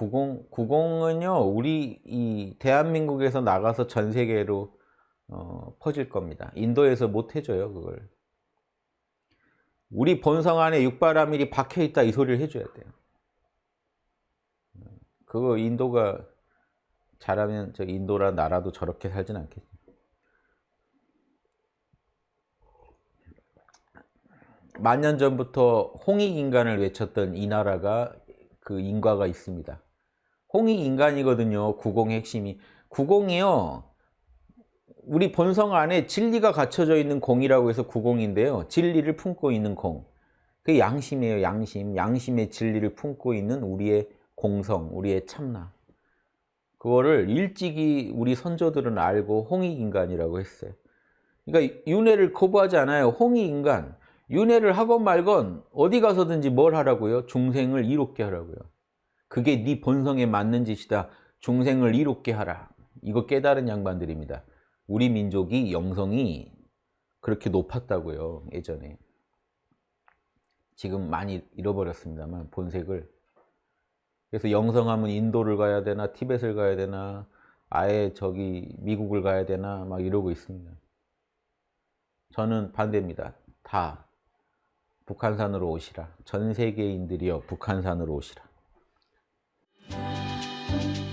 구공, 구공은요, 우리 이 대한민국에서 나가서 전 세계로 어, 퍼질 겁니다. 인도에서 못 해줘요, 그걸. 우리 본성 안에 육바라밀이 박혀 있다 이 소리를 해줘야 돼요. 그거 인도가 잘하면 저 인도라 나라도 저렇게 살진 않겠지. 만년 전부터 홍익인간을 외쳤던 이 나라가 그 인과가 있습니다. 홍익인간이거든요. 구공의 핵심이. 구공이요. 우리 본성 안에 진리가 갖춰져 있는 공이라고 해서 구공인데요. 진리를 품고 있는 공. 그 양심이에요. 양심. 양심의 진리를 품고 있는 우리의 공성, 우리의 참나. 그거를 일찍이 우리 선조들은 알고 홍익인간이라고 했어요. 그러니까 윤회를 거부하지 않아요. 홍익인간. 윤회를 하건 말건 어디 가서든지 뭘 하라고요? 중생을 이롭게 하라고요. 그게 네 본성에 맞는 짓이다. 중생을 이롭게 하라. 이거 깨달은 양반들입니다. 우리 민족이 영성이 그렇게 높았다고요. 예전에. 지금 많이 잃어버렸습니다만 본색을. 그래서 영성하면 인도를 가야 되나 티벳을 가야 되나 아예 저기 미국을 가야 되나 막 이러고 있습니다. 저는 반대입니다. 다 북한산으로 오시라. 전 세계인들이여 북한산으로 오시라. thank you